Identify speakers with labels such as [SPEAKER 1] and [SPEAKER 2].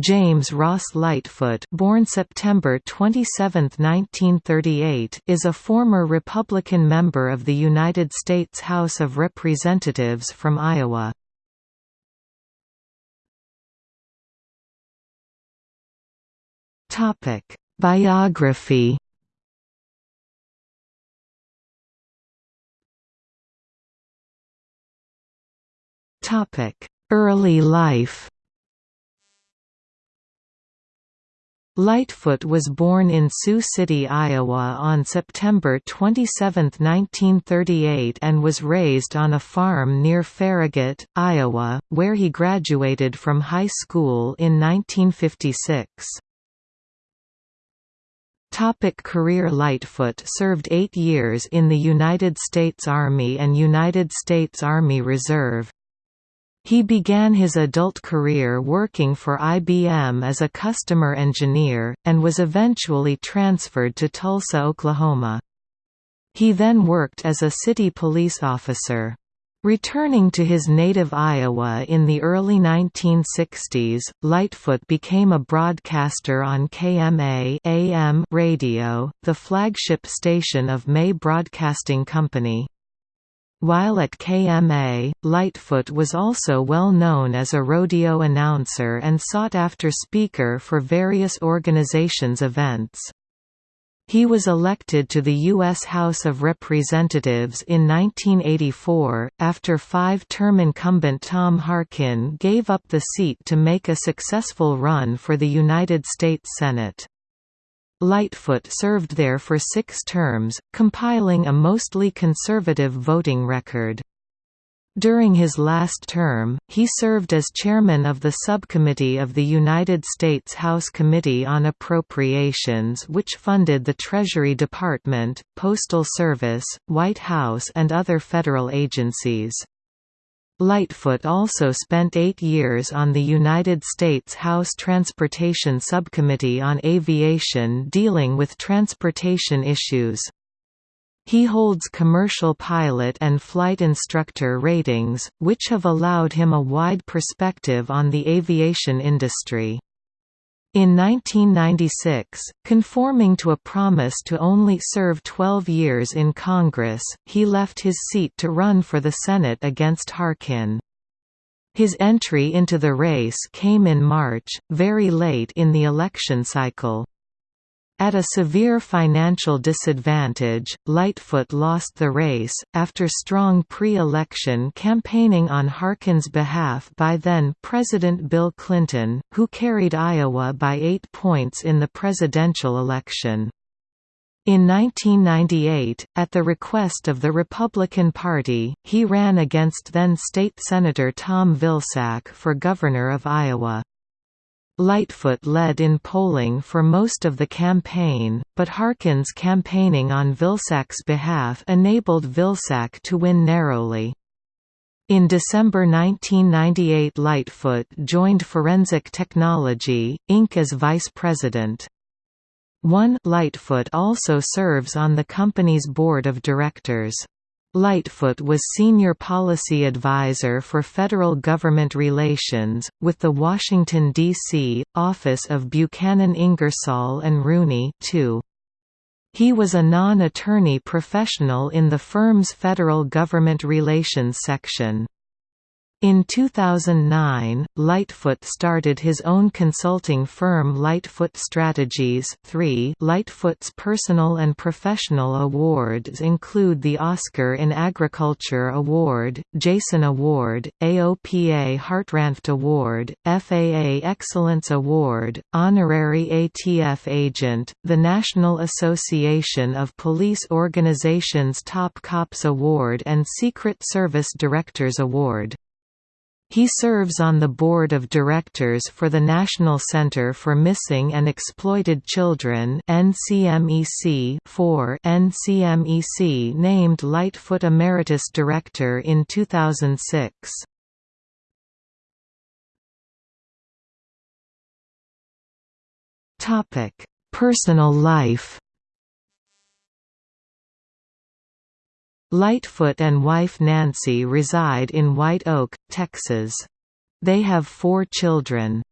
[SPEAKER 1] James Ross Lightfoot born September 27, 1938, is a former Republican member of the United States House of Representatives from Iowa. Biography Early life Lightfoot was born in Sioux City, Iowa on September 27, 1938 and was raised on a farm near Farragut, Iowa, where he graduated from high school in 1956. Topic career Lightfoot served eight years in the United States Army and United States Army Reserve. He began his adult career working for IBM as a customer engineer, and was eventually transferred to Tulsa, Oklahoma. He then worked as a city police officer. Returning to his native Iowa in the early 1960s, Lightfoot became a broadcaster on KMA AM radio, the flagship station of May Broadcasting Company. While at KMA, Lightfoot was also well known as a rodeo announcer and sought-after speaker for various organizations' events. He was elected to the U.S. House of Representatives in 1984, after five-term incumbent Tom Harkin gave up the seat to make a successful run for the United States Senate. Lightfoot served there for six terms, compiling a mostly conservative voting record. During his last term, he served as chairman of the subcommittee of the United States House Committee on Appropriations which funded the Treasury Department, Postal Service, White House and other federal agencies. Lightfoot also spent eight years on the United States House Transportation Subcommittee on Aviation dealing with transportation issues. He holds commercial pilot and flight instructor ratings, which have allowed him a wide perspective on the aviation industry. In 1996, conforming to a promise to only serve 12 years in Congress, he left his seat to run for the Senate against Harkin. His entry into the race came in March, very late in the election cycle. At a severe financial disadvantage, Lightfoot lost the race, after strong pre-election campaigning on Harkin's behalf by then-President Bill Clinton, who carried Iowa by eight points in the presidential election. In 1998, at the request of the Republican Party, he ran against then-State Senator Tom Vilsack for governor of Iowa. Lightfoot led in polling for most of the campaign, but Harkin's campaigning on Vilsack's behalf enabled Vilsack to win narrowly. In December 1998 Lightfoot joined Forensic Technology, Inc. as vice president. One Lightfoot also serves on the company's board of directors. Lightfoot was Senior Policy Advisor for Federal Government Relations, with the Washington, D.C., office of Buchanan Ingersoll and Rooney too. He was a non-attorney professional in the firm's Federal Government Relations section. In 2009, Lightfoot started his own consulting firm Lightfoot Strategies 3 Lightfoot's personal and professional awards include the Oscar in Agriculture Award, Jason Award, AOPA Hartranft Award, FAA Excellence Award, Honorary ATF Agent, the National Association of Police Organizations Top Cops Award and Secret Service Directors Award. He serves on the board of directors for the National Center for Missing and Exploited Children NCMEC for NCMEC named Lightfoot Emeritus Director in 2006. Topic: Personal life Lightfoot and wife Nancy reside in White Oak, Texas. They have four children.